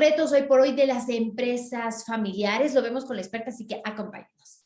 retos hoy por hoy de las empresas familiares. Lo vemos con la experta, así que acompáñenos.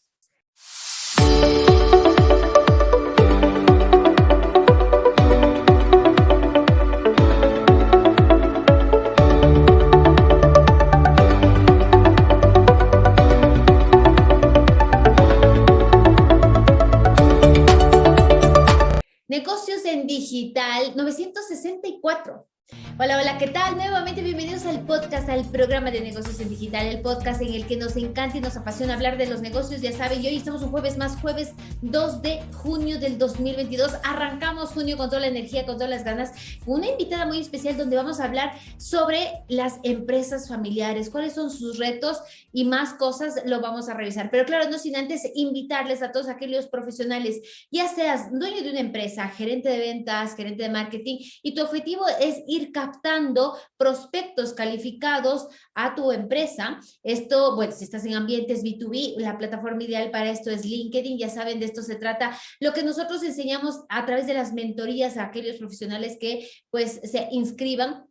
Negocios en digital 964. Hola, hola, ¿qué tal? Nuevamente bienvenidos al podcast, al programa de negocios en digital, el podcast en el que nos encanta y nos apasiona hablar de los negocios, ya saben, y hoy estamos un jueves más, jueves 2 de junio del 2022. Arrancamos junio con toda la energía, con todas las ganas, con una invitada muy especial donde vamos a hablar sobre las empresas familiares, cuáles son sus retos y más cosas lo vamos a revisar. Pero claro, no sin antes invitarles a todos aquellos profesionales, ya seas dueño de una empresa, gerente de ventas, gerente de marketing, y tu objetivo es ir captando prospectos calificados a tu empresa. Esto, bueno, si estás en ambientes B2B, la plataforma ideal para esto es LinkedIn, ya saben, de esto se trata. Lo que nosotros enseñamos a través de las mentorías a aquellos profesionales que pues se inscriban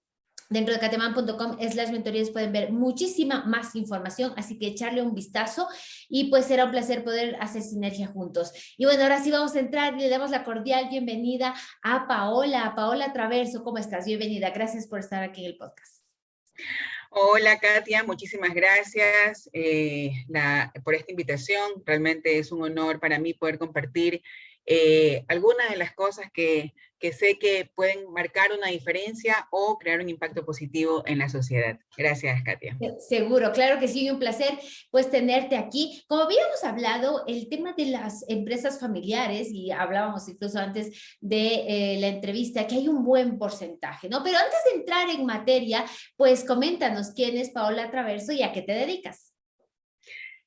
Dentro de cateman.com las mentorías pueden ver muchísima más información, así que echarle un vistazo y pues será un placer poder hacer sinergia juntos. Y bueno, ahora sí vamos a entrar y le damos la cordial bienvenida a Paola, Paola Traverso, ¿cómo estás? Bienvenida, gracias por estar aquí en el podcast. Hola Katia, muchísimas gracias eh, por esta invitación. Realmente es un honor para mí poder compartir eh, algunas de las cosas que, que, sé que pueden marcar una diferencia o crear un impacto positivo en la sociedad. Gracias, Katia. Seguro, claro que sí, un placer pues tenerte aquí. Como habíamos hablado, el tema de las empresas familiares, y hablábamos incluso antes de eh, la entrevista, que hay un buen porcentaje, ¿no? Pero antes de entrar en materia, pues coméntanos quién es Paola Traverso y a qué te dedicas.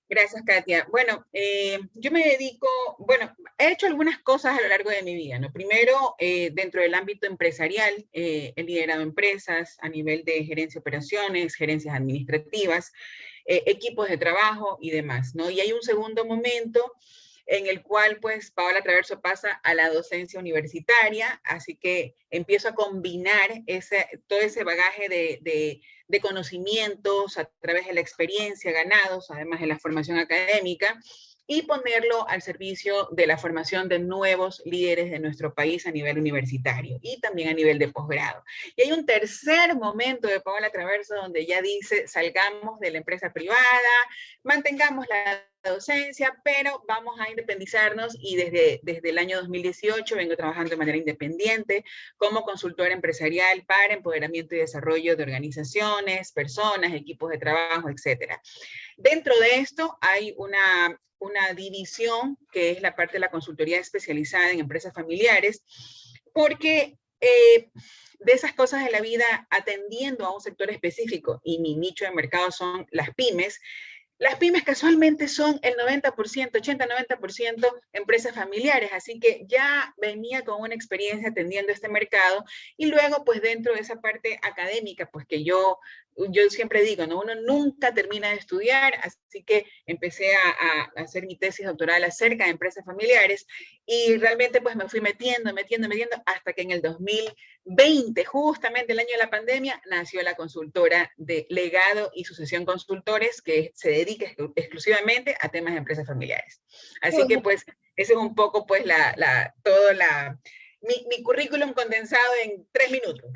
Gracias, Katia. Bueno, eh, yo me dedico, bueno, he hecho algunas cosas a lo largo de mi vida, ¿no? Primero, eh, dentro del ámbito empresarial, eh, he liderado empresas a nivel de gerencia de operaciones, gerencias administrativas, equipos de trabajo y demás, ¿no? Y hay un segundo momento en el cual pues Paola Traverso pasa a la docencia universitaria, así que empiezo a combinar ese, todo ese bagaje de, de conocimientos a través de la experiencia ganados, además de la formación académica, y ponerlo al servicio de la formación de nuevos líderes de nuestro país a nivel universitario y también a nivel de posgrado. Y hay un tercer momento de Paola Traverso donde ya dice, salgamos de la empresa privada, mantengamos la docencia, pero vamos a independizarnos y desde, desde el año 2018 vengo trabajando de manera independiente como consultora empresarial para empoderamiento y desarrollo de organizaciones, personas, equipos de trabajo, etc. Dentro de esto hay una, una división que es la parte de la consultoría especializada en empresas familiares, porque eh, de esas cosas de la vida atendiendo a un sector específico y mi nicho de mercado son las pymes, las pymes casualmente son el 90%, 80-90% empresas familiares, así que ya venía con una experiencia atendiendo este mercado y luego pues dentro de esa parte académica, pues que yo yo siempre digo, ¿no? uno nunca termina de estudiar, así que empecé a, hacer mi tesis doctoral acerca de empresas familiares y realmente pues me fui metiendo, metiendo, metiendo, hasta que en el 2020, justamente el año de la pandemia, nació la consultora de legado y sucesión consultores que se dedica exclusivamente a temas de empresas familiares. Así que pues, eso es un poco pues la, la, todo la, mi, currículum condensado en tres minutos.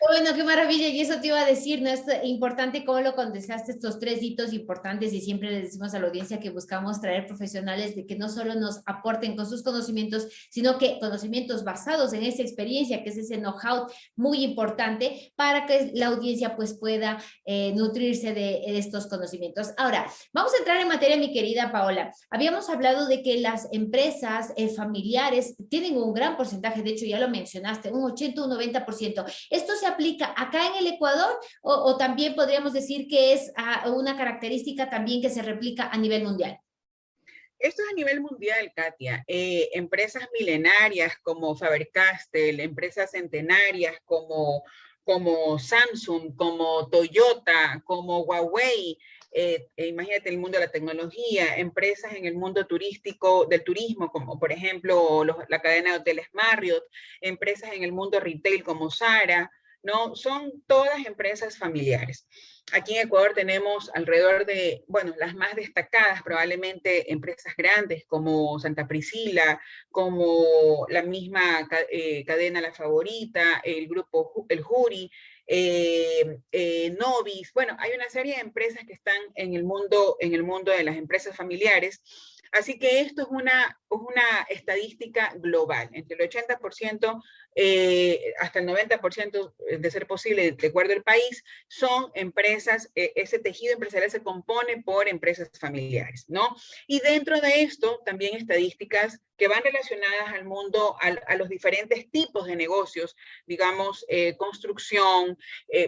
Bueno, qué maravilla, y eso te iba a decir, ¿no? Es importante cómo lo condensaste, estos tres hitos importantes, y siempre le decimos a la audiencia que buscamos traer profesionales de que no solo nos aporten con sus conocimientos, sino que conocimientos basados en esa experiencia, que es ese know-how muy importante para que la audiencia pues pueda eh, nutrirse de, estos conocimientos. Ahora, vamos a entrar en materia, mi querida Paola. Habíamos hablado de que las empresas eh, familiares tienen un gran porcentaje de hecho ya lo mencionaste, un 80 un 90%. ¿Esto se aplica acá en el Ecuador o, también podríamos decir que es ah, una característica también que se replica a nivel mundial? Esto es a nivel mundial, Katia. Eh, empresas milenarias como Faber-Castell, empresas centenarias como, como Samsung, como Toyota, como Huawei, eh, eh, imagínate el mundo de la tecnología, empresas en el mundo turístico, del turismo, como por ejemplo la cadena de hoteles Marriott, empresas en el mundo retail como Zara, ¿no? Son todas empresas familiares. Aquí en Ecuador tenemos alrededor de, bueno, las más destacadas probablemente empresas grandes como Santa Priscila, como la misma eh, cadena La Favorita, el grupo El Juri, eh, eh, Novis, bueno, hay una serie de empresas que están en el mundo, en el mundo de las empresas familiares Así que esto es una, estadística global. Entre el 80% eh, hasta el 90% de ser posible, de acuerdo al país, son empresas, eh, ese tejido empresarial se compone por empresas familiares, ¿no? Y dentro de esto, también estadísticas que van relacionadas al mundo, a los diferentes tipos de negocios, digamos, eh, construcción,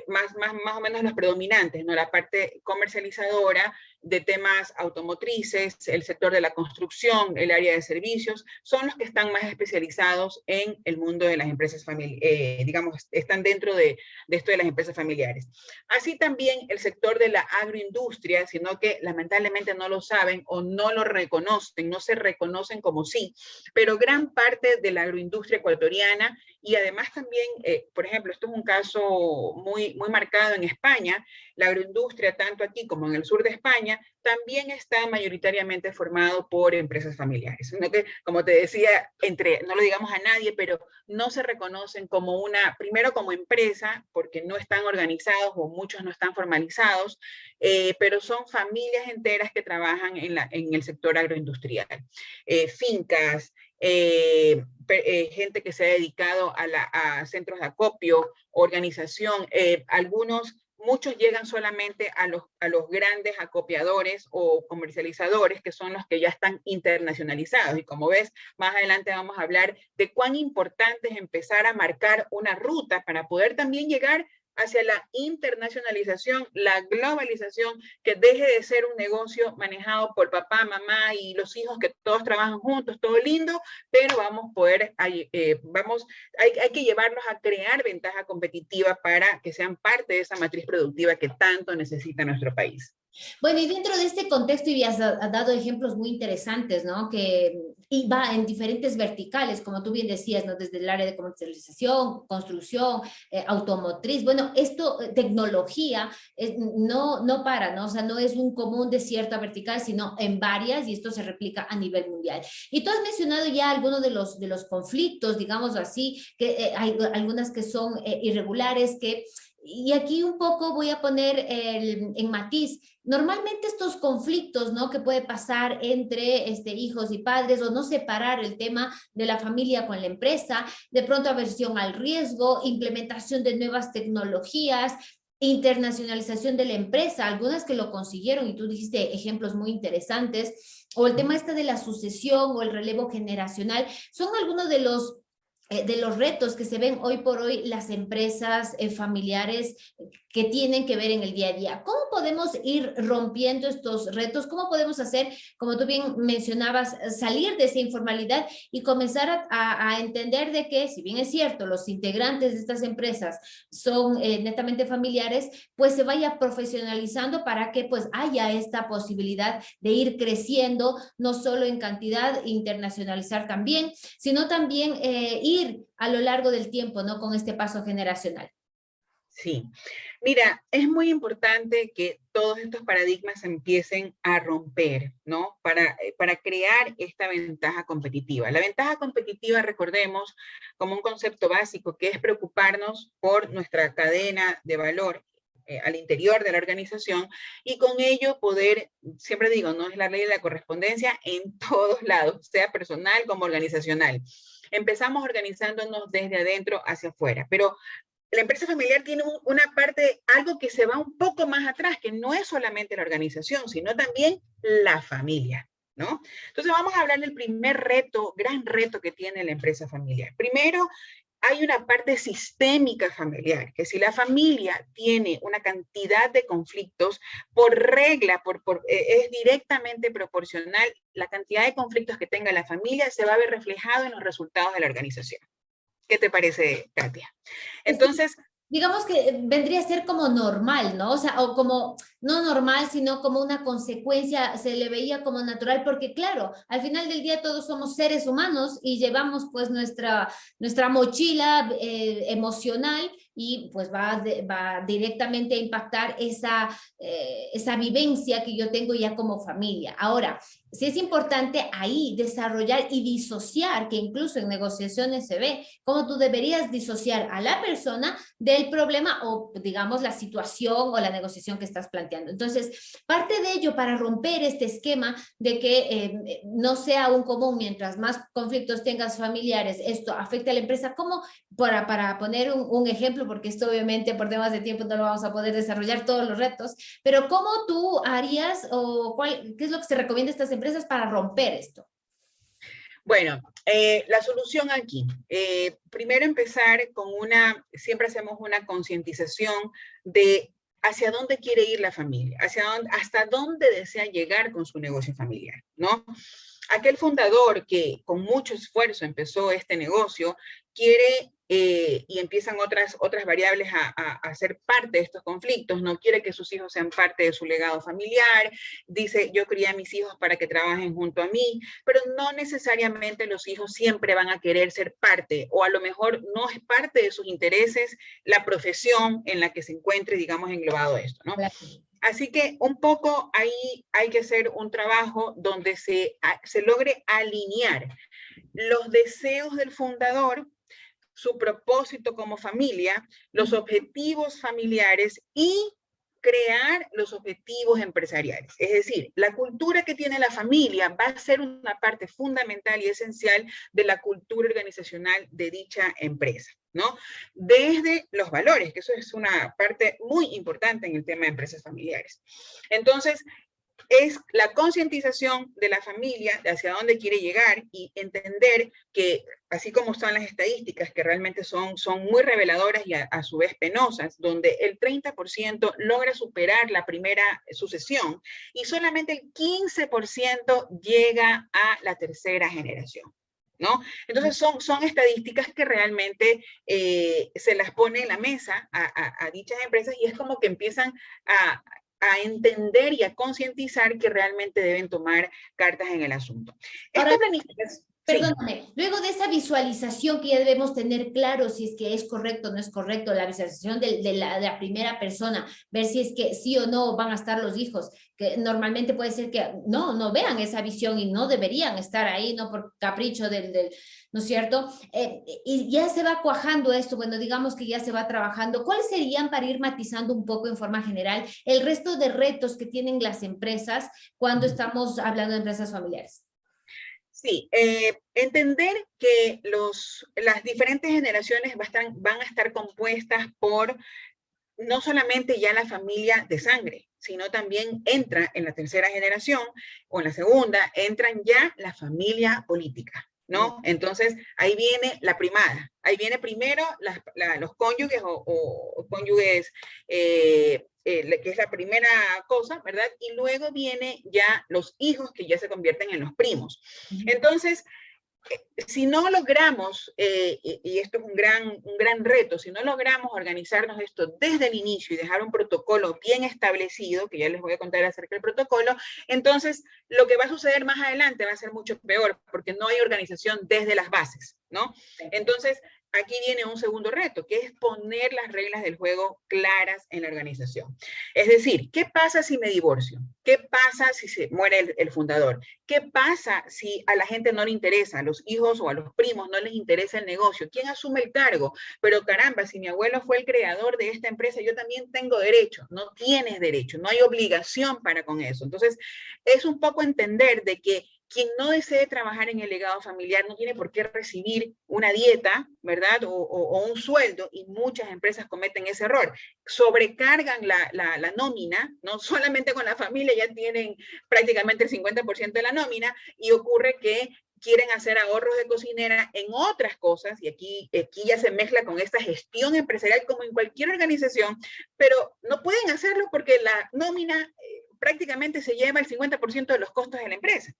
más, más, más o menos las predominantes, ¿no? La parte comercializadora, de temas automotrices, el sector de la construcción, el área de servicios, son los que están más especializados en el mundo de las empresas familiares, eh, digamos, están dentro de, de, esto de las empresas familiares. Así también el sector de la agroindustria, sino que lamentablemente no lo saben o no lo reconocen, no se reconocen como sí, pero gran parte de la agroindustria ecuatoriana y además también, eh, por ejemplo, esto es un caso muy, muy marcado en España, la agroindustria, tanto aquí como en el sur de España, también está mayoritariamente formado por empresas familiares. Sino que, como te decía, entre, no lo digamos a nadie, pero no se reconocen como una, primero como empresa, porque no están organizados o muchos no están formalizados, eh, pero son familias enteras que trabajan en, la, en el sector agroindustrial. Eh, fincas, eh, gente que se ha dedicado a, la, a, centros de acopio, organización, algunos muchos llegan solamente a los, a los grandes acopiadores o comercializadores, que son los que ya están internacionalizados. Y como ves, más adelante vamos a hablar de cuán importante es empezar a marcar una ruta para poder también llegar hacia la internacionalización, la globalización, que deje de ser un negocio manejado por papá, mamá y los hijos que todos trabajan juntos, todo lindo, pero vamos a poder, eh, vamos, hay, hay que llevarlos a crear ventaja competitiva para que sean parte de esa matriz productiva que tanto necesita nuestro país. Bueno, y dentro de este contexto, y has dado ejemplos muy interesantes, ¿no? Que y va en diferentes verticales, como tú bien decías, ¿no? Desde el área de comercialización, construcción, eh, automotriz. Bueno, esto, eh, tecnología, no, no para, ¿no? O sea, no es un común de cierta vertical, sino en varias, y esto se replica a nivel mundial. Y tú has mencionado ya algunos de los, de los conflictos, digamos así, que eh, hay algunas que son irregulares, que y aquí un poco voy a poner el, en matiz, normalmente estos conflictos, ¿no? Que puede pasar entre este, hijos y padres o no separar el tema de la familia con la empresa, de pronto aversión al riesgo, implementación de nuevas tecnologías, internacionalización de la empresa, algunas que lo consiguieron y tú dijiste ejemplos muy interesantes, o el tema este de la sucesión o el relevo generacional, son algunos de los de los retos que se ven hoy por hoy las empresas eh, familiares que tienen que ver en el día a día. ¿Cómo podemos ir rompiendo estos retos? ¿Cómo podemos hacer, como tú bien mencionabas, salir de esa informalidad y comenzar a, entender de que, si bien es cierto, los integrantes de estas empresas son eh, netamente familiares, pues se vaya profesionalizando para que pues haya esta posibilidad de ir creciendo, no solo en cantidad, internacionalizar también, sino también ir a lo largo del tiempo, ¿no? Con este paso generacional. Sí, mira, es muy importante que todos estos paradigmas empiecen a romper, ¿no? Para, eh, para crear esta ventaja competitiva. La ventaja competitiva, recordemos, como un concepto básico, que es preocuparnos por nuestra cadena de valor eh, al interior de la organización y con ello poder, siempre digo, no es la ley de la correspondencia en todos lados, sea personal como organizacional. Empezamos organizándonos desde adentro hacia afuera, pero la empresa familiar tiene una parte, algo que se va un poco más atrás, que no es solamente la organización, sino también la familia. ¿No? Entonces vamos a hablar del primer reto, gran reto que tiene la empresa familiar. Primero, hay una parte sistémica familiar, que si la familia tiene una cantidad de conflictos, por regla, por, eh, es directamente proporcional, la cantidad de conflictos que tenga la familia se va a ver reflejado en los resultados de la organización. ¿Qué te parece, Katia? Entonces, digamos que vendría a ser como normal, ¿no? O sea, o como, no normal, sino como una consecuencia, se le veía como natural, porque claro, al final del día todos somos seres humanos y llevamos pues nuestra, nuestra mochila eh, emocional y pues va, va directamente a impactar esa, eh, esa vivencia que yo tengo ya como familia. Ahora, sí es importante ahí desarrollar y disociar, que incluso en negociaciones se ve, cómo tú deberías disociar a la persona del problema o digamos la situación o la negociación que estás planteando. Entonces, parte de ello para romper este esquema de que eh, no sea un común, mientras más conflictos tengas familiares, esto afecta a la empresa, como para, para poner un, un ejemplo, porque esto obviamente por temas de tiempo no lo vamos a poder desarrollar todos los retos, pero ¿cómo tú harías o cuál, qué es lo que se recomienda a estas empresas para romper esto? Bueno, eh, la solución aquí, eh, primero empezar con una, siempre hacemos una concientización de hacia dónde quiere ir la familia, hacia dónde, hasta dónde desea llegar con su negocio familiar, ¿no? Aquel fundador que con mucho esfuerzo empezó este negocio, quiere eh, y empiezan otras, otras variables a, a, ser parte de estos conflictos, no quiere que sus hijos sean parte de su legado familiar, dice yo crié a mis hijos para que trabajen junto a mí, pero no necesariamente los hijos siempre van a querer ser parte, o a lo mejor no es parte de sus intereses la profesión en la que se encuentre, digamos, englobado esto, ¿no? Así que un poco ahí hay que hacer un trabajo donde se, se logre alinear los deseos del fundador su propósito como familia, los objetivos familiares y crear los objetivos empresariales. Es decir, la cultura que tiene la familia va a ser una parte fundamental y esencial de la cultura organizacional de dicha empresa, ¿no? Desde los valores, que eso es una parte muy importante en el tema de empresas familiares. Entonces, es la concientización de la familia de hacia dónde quiere llegar y entender que, así como están las estadísticas, que realmente son, son muy reveladoras y a, su vez penosas, donde el 30% logra superar la primera sucesión y solamente el 15% llega a la tercera generación. ¿No? Entonces son, son estadísticas que realmente eh, se las pone en la mesa a, a, dichas empresas y es como que empiezan a, a entender y a concientizar que realmente deben tomar cartas en el asunto. Perdóname, luego de esa visualización que ya debemos tener claro si es que es correcto o no es correcto, la visualización de, la, de, la, primera persona, ver si es que sí o no van a estar los hijos, que normalmente puede ser que no, no vean esa visión y no deberían estar ahí, no por capricho del, del ¿no es cierto? Eh, y ya se va cuajando esto, bueno, digamos que ya se va trabajando. ¿Cuáles serían, para ir matizando un poco en forma general, el resto de retos que tienen las empresas cuando estamos hablando de empresas familiares? Sí, eh, entender que los, las diferentes generaciones van a estar compuestas por no solamente ya la familia de sangre, sino también entra en la tercera generación o en la segunda, entran ya la familia política. ¿no? Entonces, ahí viene la primada. Ahí viene primero los cónyuges o, cónyuges, eh, eh, que es la primera cosa, ¿verdad? Y luego viene ya los hijos que ya se convierten en los primos. Entonces, si no logramos, eh, y esto es un gran, un gran reto, si no logramos organizarnos esto desde el inicio y dejar un protocolo bien establecido, que ya les voy a contar acerca del protocolo, entonces lo que va a suceder más adelante va a ser mucho peor, porque no hay organización desde las bases, ¿no? Entonces, aquí viene un segundo reto, que es poner las reglas del juego claras en la organización. Es decir, ¿qué pasa si me divorcio? ¿Qué pasa si se muere el, fundador? ¿Qué pasa si a la gente no le interesa, a los hijos o a los primos no les interesa el negocio? ¿Quién asume el cargo? Pero caramba, si mi abuelo fue el creador de esta empresa, yo también tengo derecho. No tienes derecho, no hay obligación para con eso. Entonces, es un poco entender de que quien no desee trabajar en el legado familiar no tiene por qué recibir una dieta, ¿verdad? O, un sueldo, y muchas empresas cometen ese error. Sobrecargan la, la, nómina, no solamente con la familia, ya tienen prácticamente el 50% de la nómina, y ocurre que quieren hacer ahorros de cocinera en otras cosas, y aquí, aquí ya se mezcla con esta gestión empresarial como en cualquier organización, pero no pueden hacerlo porque la nómina eh, prácticamente se lleva el 50% de los costos de la empresa.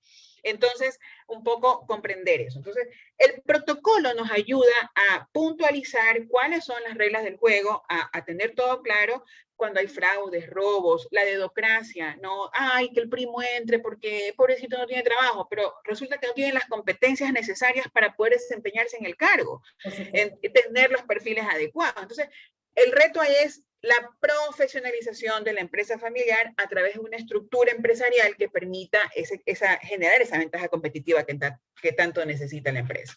Entonces, un poco comprender eso. Entonces, el protocolo nos ayuda a puntualizar cuáles son las reglas del juego, a, tener todo claro cuando hay fraudes, robos, la dedocracia, no, ay, que el primo entre porque pobrecito no tiene trabajo, pero resulta que no tiene las competencias necesarias para poder desempeñarse en el cargo, en, tener los perfiles adecuados. Entonces, el reto ahí es la profesionalización de la empresa familiar a través de una estructura empresarial que permita esa, generar esa ventaja competitiva que, que tanto necesita la empresa.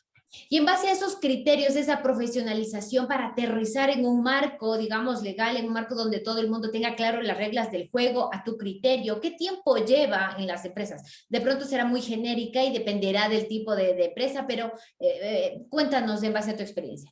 Y en base a esos criterios, esa profesionalización para aterrizar en un marco, digamos, legal, en un marco donde todo el mundo tenga claro las reglas del juego a tu criterio, ¿qué tiempo lleva en las empresas? De pronto será muy genérica y dependerá del tipo de, empresa, pero eh, eh, cuéntanos en base a tu experiencia.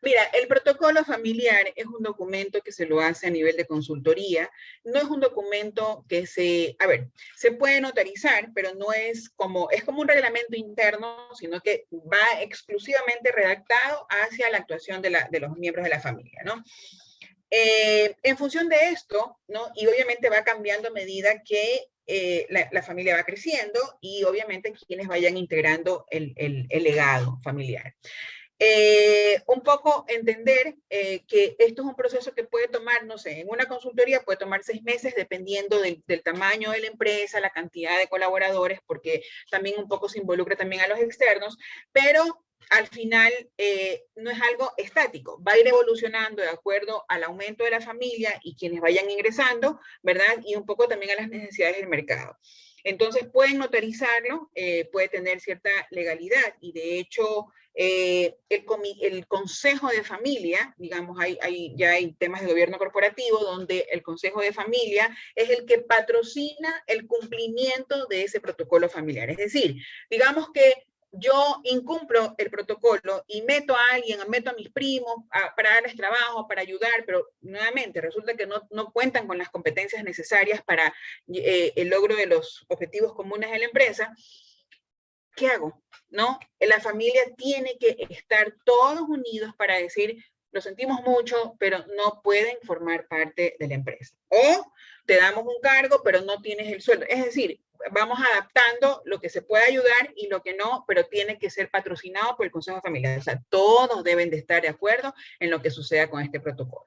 Mira, el protocolo familiar es un documento que se lo hace a nivel de consultoría. No es un documento que se, a ver, se puede notarizar, pero no es como, es como un reglamento interno, sino que va exclusivamente redactado hacia la actuación de, los miembros de la familia, ¿no? Eh, en función de esto, ¿no? Y obviamente va cambiando a medida que eh, la, familia va creciendo y obviamente quienes vayan integrando el legado familiar. Eh, un poco entender eh, que esto es un proceso que puede tomar, no sé, en una consultoría puede tomar seis meses dependiendo del, tamaño de la empresa, la cantidad de colaboradores, porque también un poco se involucra también a los externos, pero al final eh, no es algo estático, va a ir evolucionando de acuerdo al aumento de la familia y quienes vayan ingresando, ¿verdad? Y un poco también a las necesidades del mercado. Entonces pueden notarizarlo, puede tener cierta legalidad y de hecho eh, el, Consejo de Familia, digamos, hay, ya hay temas de gobierno corporativo donde el Consejo de Familia es el que patrocina el cumplimiento de ese protocolo familiar. Es decir, digamos que yo incumplo el protocolo y meto a alguien, meto a mis primos para darles trabajo, para ayudar, pero nuevamente resulta que no, no cuentan con las competencias necesarias para eh, el logro de los objetivos comunes de la empresa, ¿qué hago? ¿No? La familia tiene que estar todos unidos para decir, lo sentimos mucho, pero no pueden formar parte de la empresa. O te damos un cargo, pero no tienes el sueldo. Es decir, vamos adaptando lo que se puede ayudar y lo que no, pero tiene que ser patrocinado por el Consejo Familiar. O sea, todos deben de estar de acuerdo en lo que suceda con este protocolo.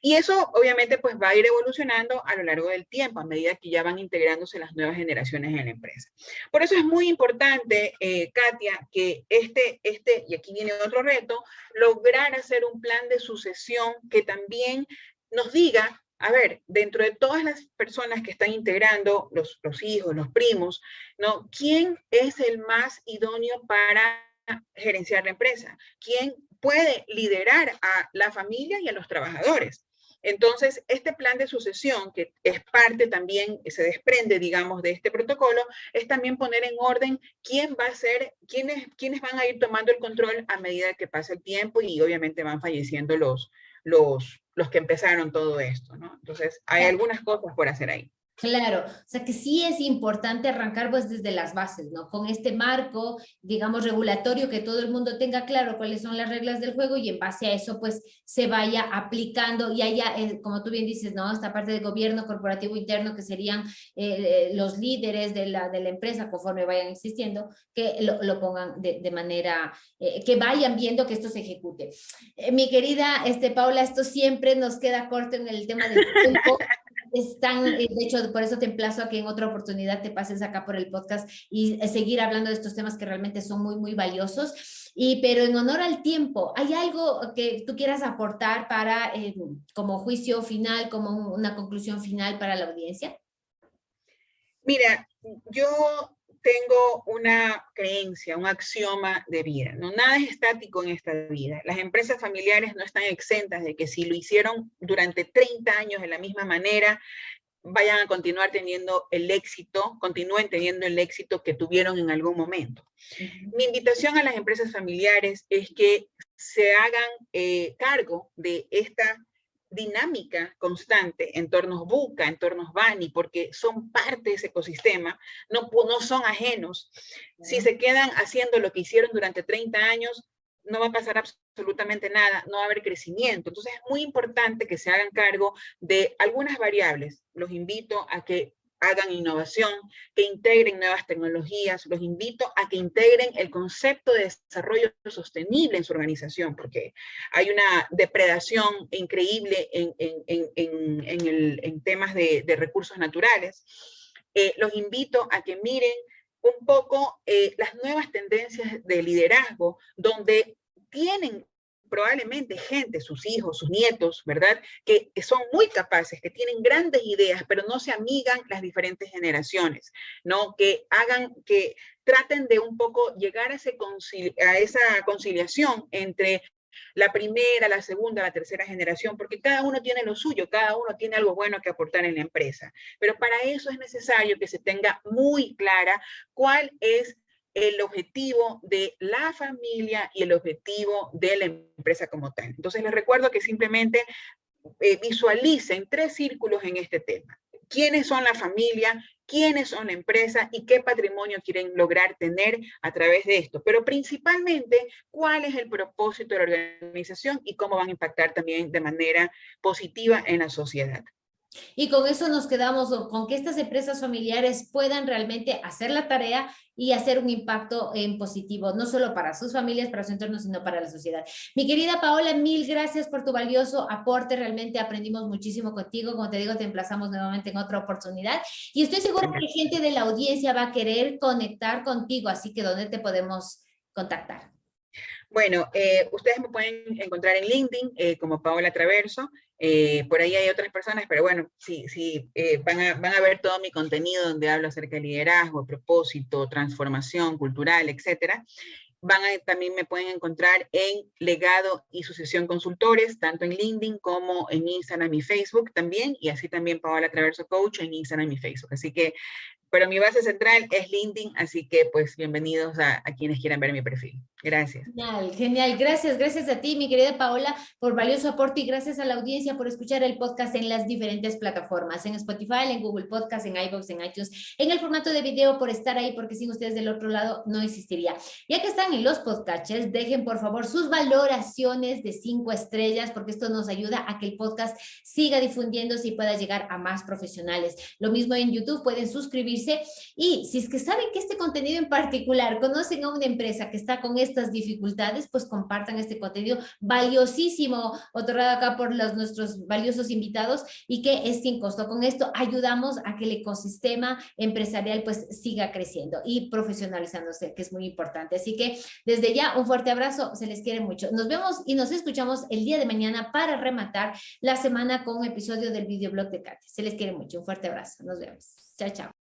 Y eso obviamente pues va a ir evolucionando a lo largo del tiempo, a medida que ya van integrándose las nuevas generaciones en la empresa. Por eso es muy importante, eh, Katia, que este, este, y aquí viene otro reto, lograr hacer un plan de sucesión que también nos diga a ver, dentro de todas las personas que están integrando, los, hijos, los primos, ¿no? ¿Quién es el más idóneo para gerenciar la empresa? ¿Quién puede liderar a la familia y a los trabajadores? Entonces, este plan de sucesión, que es parte también, se desprende, digamos, de este protocolo, es también poner en orden quién va a ser, quiénes, quiénes van a ir tomando el control a medida que pasa el tiempo y obviamente van falleciendo los, los, los que empezaron todo esto, ¿no? Entonces, hay algunas cosas por hacer ahí. Claro, o sea que sí es importante arrancar pues desde las bases, ¿no? Con este marco, digamos, regulatorio, que todo el mundo tenga claro cuáles son las reglas del juego y en base a eso pues se vaya aplicando y haya, eh, como tú bien dices, ¿no? Esta parte de gobierno corporativo interno que serían eh, los líderes de la, de la empresa conforme vayan existiendo, que lo, pongan de, manera, eh, que vayan viendo que esto se ejecute. mi querida este, Paula, esto siempre nos queda corto en el tema del tiempo. Están, eh, de hecho, por eso te emplazo a que en otra oportunidad te pases acá por el podcast y eh, seguir hablando de estos temas que realmente son muy, muy valiosos. Y, pero en honor al tiempo, ¿hay algo que tú quieras aportar para, eh, como juicio final, como una conclusión final para la audiencia? Mira, yo tengo una creencia, un axioma de vida. ¿no? Nada es estático en esta vida. Las empresas familiares no están exentas de que si lo hicieron durante 30 años de la misma manera, vayan a continuar teniendo el éxito, continúen teniendo el éxito que tuvieron en algún momento. Mi invitación a las empresas familiares es que se hagan eh, cargo de esta dinámica constante, entornos Buca, entornos Bani, porque son parte de ese ecosistema, no, no son ajenos. Si se quedan haciendo lo que hicieron durante 30 años, no va a pasar absolutamente nada, no va a haber crecimiento. Entonces es muy importante que se hagan cargo de algunas variables. Los invito a que hagan innovación, que integren nuevas tecnologías. Los invito a que integren el concepto de desarrollo sostenible en su organización, porque hay una depredación increíble en, temas de, recursos naturales. Eh, los invito a que miren un poco eh, las nuevas tendencias de liderazgo, donde tienen probablemente gente, sus hijos, sus nietos, ¿verdad? Que, son muy capaces, que tienen grandes ideas, pero no se amigan las diferentes generaciones, ¿no? Que hagan, que traten de un poco llegar a, ese a esa conciliación entre la primera, la segunda, la tercera generación, porque cada uno tiene lo suyo, cada uno tiene algo bueno que aportar en la empresa. Pero para eso es necesario que se tenga muy clara cuál es el objetivo de la familia y el objetivo de la empresa como tal. Entonces les recuerdo que simplemente eh, visualicen tres círculos en este tema. ¿Quiénes son la familia? quiénes son la empresa y qué patrimonio quieren lograr tener a través de esto, pero principalmente cuál es el propósito de la organización y cómo van a impactar también de manera positiva en la sociedad. Y con eso nos quedamos con que estas empresas familiares puedan realmente hacer la tarea y hacer un impacto en positivo, no solo para sus familias, para su entorno, sino para la sociedad. Mi querida Paola, mil gracias por tu valioso aporte, realmente aprendimos muchísimo contigo, como te digo, te emplazamos nuevamente en otra oportunidad y estoy segura que gente de la audiencia va a querer conectar contigo, así que ¿dónde te podemos contactar? Bueno, eh, ustedes me pueden encontrar en LinkedIn eh, como Paola Traverso. Eh, por ahí hay otras personas, pero bueno, sí, sí, van, a, van a ver todo mi contenido donde hablo acerca de liderazgo, propósito, transformación cultural, etcétera. Van a, también me pueden encontrar en Legado y Sucesión Consultores, tanto en LinkedIn como en Instagram y Facebook también, y así también Paola Traverso Coach en Instagram y Facebook. Así que pero mi base central es LinkedIn, así que pues bienvenidos a, quienes quieran ver mi perfil. Gracias. Genial, genial. Gracias, gracias a ti, mi querida Paola, por valioso aporte y gracias a la audiencia por escuchar el podcast en las diferentes plataformas, en Spotify, en Google Podcast, en iVoox, en iTunes, en el formato de video, por estar ahí, porque sin ustedes del otro lado no existiría. Ya que están en los podcasts, dejen por favor sus valoraciones de cinco estrellas, porque esto nos ayuda a que el podcast siga difundiéndose y pueda llegar a más profesionales. Lo mismo en YouTube, pueden suscribirse y si es que saben que este contenido en particular, conocen a una empresa que está con estas dificultades, pues compartan este contenido valiosísimo, otorgado acá por los, nuestros valiosos invitados y que es sin costo. Con esto ayudamos a que el ecosistema empresarial pues siga creciendo y profesionalizándose, que es muy importante. Así que desde ya un fuerte abrazo, se les quiere mucho. Nos vemos y nos escuchamos el día de mañana para rematar la semana con un episodio del videoblog de Katy. Se les quiere mucho, un fuerte abrazo. Nos vemos. Chao, chao.